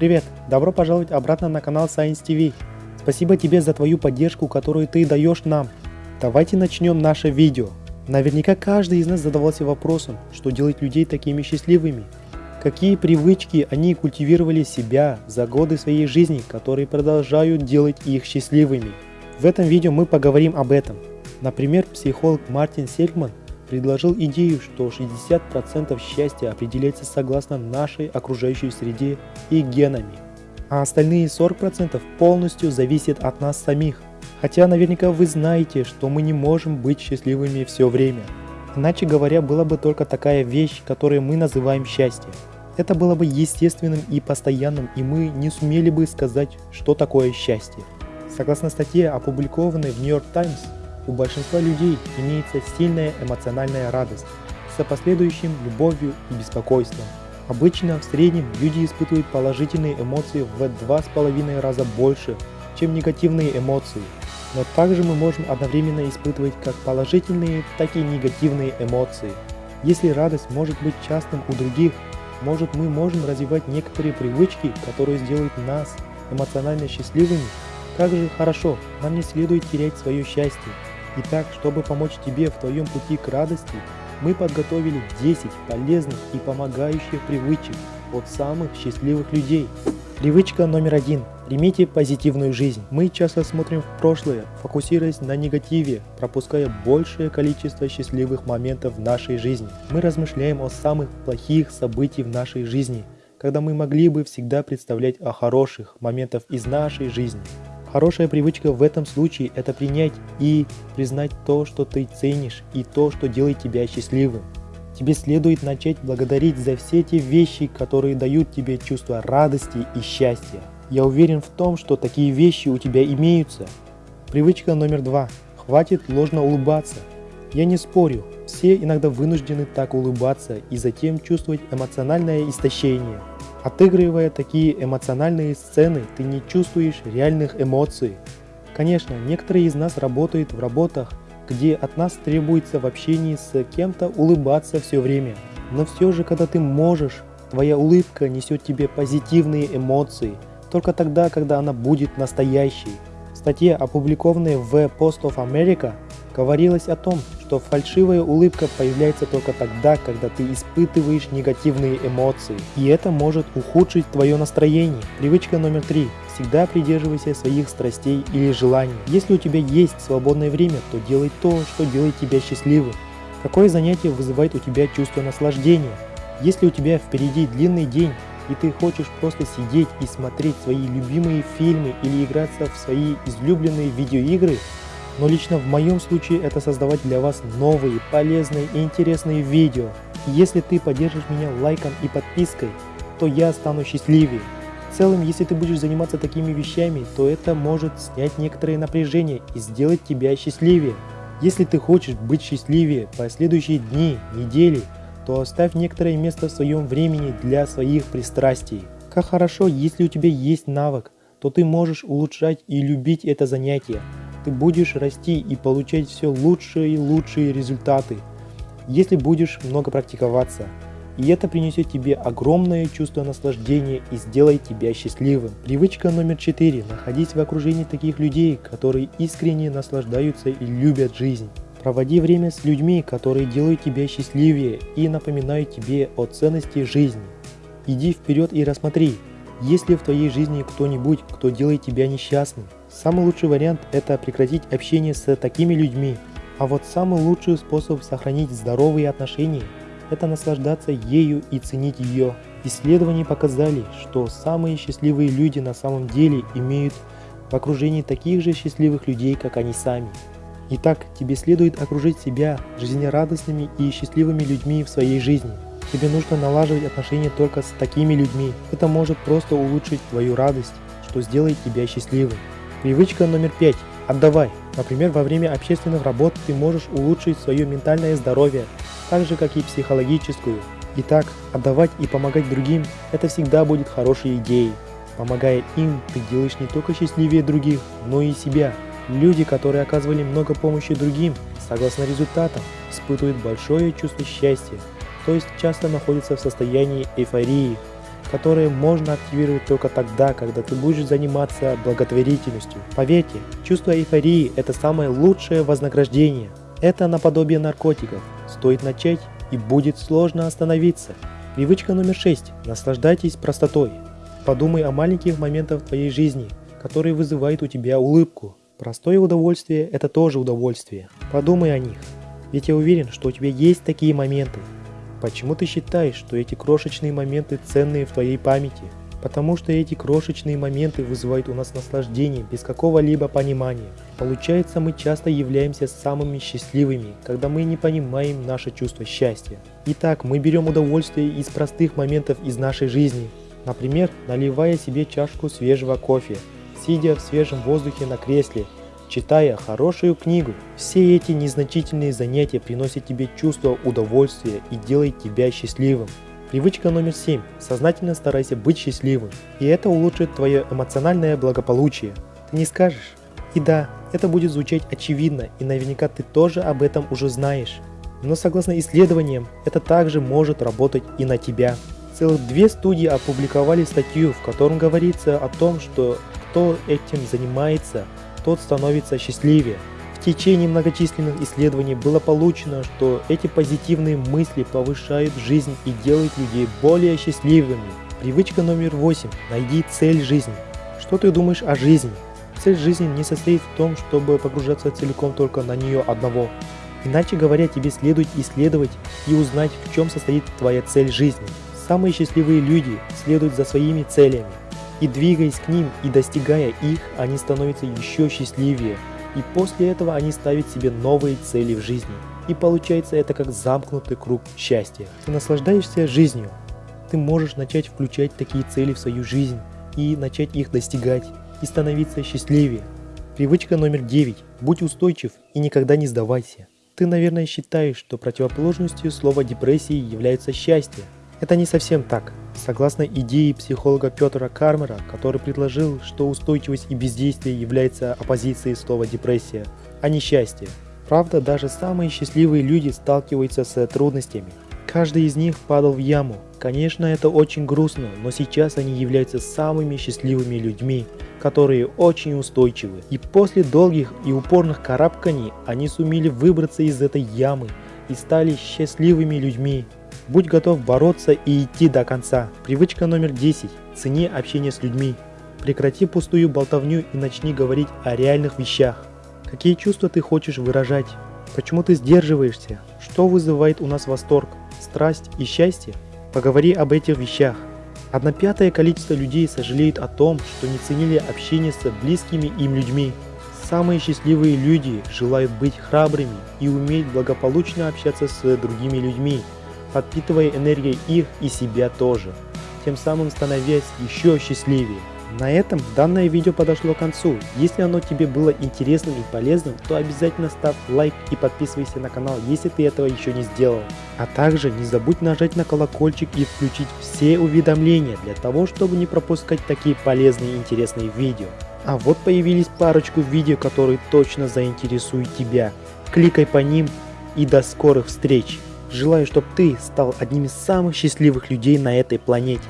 Привет! Добро пожаловать обратно на канал Science TV. Спасибо тебе за твою поддержку, которую ты даешь нам. Давайте начнем наше видео. Наверняка каждый из нас задавался вопросом, что делает людей такими счастливыми. Какие привычки они культивировали себя за годы своей жизни, которые продолжают делать их счастливыми. В этом видео мы поговорим об этом. Например, психолог Мартин Сельгман предложил идею, что 60% счастья определяется согласно нашей окружающей среде и генами, а остальные 40% полностью зависят от нас самих. Хотя наверняка вы знаете, что мы не можем быть счастливыми все время. Иначе говоря, была бы только такая вещь, которую мы называем счастье. Это было бы естественным и постоянным, и мы не сумели бы сказать, что такое счастье. Согласно статье, опубликованной в New York Times, у большинства людей имеется сильная эмоциональная радость с последующим любовью и беспокойством. Обычно в среднем люди испытывают положительные эмоции в два с половиной раза больше, чем негативные эмоции. Но также мы можем одновременно испытывать как положительные, так и негативные эмоции. Если радость может быть частым у других, может мы можем развивать некоторые привычки, которые сделают нас эмоционально счастливыми. Как же хорошо, нам не следует терять свое счастье. Итак, чтобы помочь тебе в твоем пути к радости, мы подготовили 10 полезных и помогающих привычек от самых счастливых людей. Привычка номер один. Примите позитивную жизнь. Мы часто смотрим в прошлое, фокусируясь на негативе, пропуская большее количество счастливых моментов в нашей жизни. Мы размышляем о самых плохих событиях в нашей жизни, когда мы могли бы всегда представлять о хороших моментах из нашей жизни. Хорошая привычка в этом случае – это принять и признать то, что ты ценишь и то, что делает тебя счастливым. Тебе следует начать благодарить за все те вещи, которые дают тебе чувство радости и счастья. Я уверен в том, что такие вещи у тебя имеются. Привычка номер два. Хватит ложно улыбаться. Я не спорю, все иногда вынуждены так улыбаться и затем чувствовать эмоциональное истощение. Отыгрывая такие эмоциональные сцены, ты не чувствуешь реальных эмоций. Конечно, некоторые из нас работают в работах, где от нас требуется в общении с кем-то улыбаться все время. Но все же, когда ты можешь, твоя улыбка несет тебе позитивные эмоции, только тогда, когда она будет настоящей. В статье, опубликованной в Post of America, говорилось о том, что фальшивая улыбка появляется только тогда, когда ты испытываешь негативные эмоции. И это может ухудшить твое настроение. Привычка номер три. Всегда придерживайся своих страстей или желаний. Если у тебя есть свободное время, то делай то, что делает тебя счастливым. Какое занятие вызывает у тебя чувство наслаждения? Если у тебя впереди длинный день, и ты хочешь просто сидеть и смотреть свои любимые фильмы или играться в свои излюбленные видеоигры, но лично в моем случае это создавать для вас новые, полезные и интересные видео. Если ты поддержишь меня лайком и подпиской, то я стану счастливее. В целом, если ты будешь заниматься такими вещами, то это может снять некоторые напряжения и сделать тебя счастливее. Если ты хочешь быть счастливее последующие дни, недели, то оставь некоторое место в своем времени для своих пристрастий. Как хорошо, если у тебя есть навык, то ты можешь улучшать и любить это занятие ты будешь расти и получать все лучшие и лучшие результаты, если будешь много практиковаться. И это принесет тебе огромное чувство наслаждения и сделает тебя счастливым. Привычка номер четыре. Находись в окружении таких людей, которые искренне наслаждаются и любят жизнь. Проводи время с людьми, которые делают тебя счастливее и напоминают тебе о ценности жизни. Иди вперед и рассмотри, есть ли в твоей жизни кто-нибудь, кто делает тебя несчастным. Самый лучший вариант – это прекратить общение с такими людьми. А вот самый лучший способ сохранить здоровые отношения – это наслаждаться ею и ценить ее. Исследования показали, что самые счастливые люди на самом деле имеют в окружении таких же счастливых людей, как они сами. Итак, тебе следует окружить себя жизнерадостными и счастливыми людьми в своей жизни. Тебе нужно налаживать отношения только с такими людьми. Это может просто улучшить твою радость, что сделает тебя счастливым. Привычка номер пять. Отдавай. Например, во время общественных работ ты можешь улучшить свое ментальное здоровье, так же как и психологическую. Итак, отдавать и помогать другим – это всегда будет хорошей идеей. Помогая им, ты делаешь не только счастливее других, но и себя. Люди, которые оказывали много помощи другим, согласно результатам, испытывают большое чувство счастья, то есть часто находятся в состоянии эйфории. Которые можно активировать только тогда, когда ты будешь заниматься благотворительностью. Поверьте, чувство эйфории – это самое лучшее вознаграждение. Это наподобие наркотиков. Стоит начать и будет сложно остановиться. Привычка номер 6. Наслаждайтесь простотой. Подумай о маленьких моментах в твоей жизни, которые вызывают у тебя улыбку. Простое удовольствие – это тоже удовольствие. Подумай о них. Ведь я уверен, что у тебя есть такие моменты. Почему ты считаешь, что эти крошечные моменты ценные в твоей памяти? Потому что эти крошечные моменты вызывают у нас наслаждение без какого-либо понимания. Получается, мы часто являемся самыми счастливыми, когда мы не понимаем наше чувство счастья. Итак, мы берем удовольствие из простых моментов из нашей жизни. Например, наливая себе чашку свежего кофе, сидя в свежем воздухе на кресле читая хорошую книгу. Все эти незначительные занятия приносят тебе чувство удовольствия и делают тебя счастливым. Привычка номер 7. Сознательно старайся быть счастливым, и это улучшит твое эмоциональное благополучие. Ты не скажешь? И да, это будет звучать очевидно, и наверняка ты тоже об этом уже знаешь. Но согласно исследованиям, это также может работать и на тебя. Целых две студии опубликовали статью, в котором говорится о том, что кто этим занимается, тот становится счастливее. В течение многочисленных исследований было получено, что эти позитивные мысли повышают жизнь и делают людей более счастливыми. Привычка номер восемь. Найди цель жизни. Что ты думаешь о жизни? Цель жизни не состоит в том, чтобы погружаться целиком только на нее одного. Иначе говоря, тебе следует исследовать и узнать, в чем состоит твоя цель жизни. Самые счастливые люди следуют за своими целями. И двигаясь к ним и достигая их, они становятся еще счастливее. И после этого они ставят себе новые цели в жизни. И получается это как замкнутый круг счастья. Ты наслаждаешься жизнью. Ты можешь начать включать такие цели в свою жизнь и начать их достигать и становиться счастливее. Привычка номер 9. Будь устойчив и никогда не сдавайся. Ты, наверное, считаешь, что противоположностью слова депрессии является счастье. Это не совсем так. Согласно идее психолога Петра Кармера, который предложил, что устойчивость и бездействие является оппозицией слова депрессия, а не счастье. Правда, даже самые счастливые люди сталкиваются с трудностями. Каждый из них падал в яму. Конечно, это очень грустно, но сейчас они являются самыми счастливыми людьми, которые очень устойчивы. И после долгих и упорных карабканий они сумели выбраться из этой ямы и стали счастливыми людьми. Будь готов бороться и идти до конца. Привычка номер 10. Цени общение с людьми. Прекрати пустую болтовню и начни говорить о реальных вещах. Какие чувства ты хочешь выражать? Почему ты сдерживаешься? Что вызывает у нас восторг, страсть и счастье? Поговори об этих вещах. Одно пятое количество людей сожалеет о том, что не ценили общение с близкими им людьми. Самые счастливые люди желают быть храбрыми и уметь благополучно общаться с другими людьми, подпитывая энергией их и себя тоже, тем самым становясь еще счастливее. На этом данное видео подошло к концу. Если оно тебе было интересным и полезным, то обязательно ставь лайк и подписывайся на канал, если ты этого еще не сделал. А также не забудь нажать на колокольчик и включить все уведомления для того, чтобы не пропускать такие полезные и интересные видео. А вот появились парочку видео, которые точно заинтересуют тебя. Кликай по ним и до скорых встреч! Желаю, чтобы ты стал одним из самых счастливых людей на этой планете.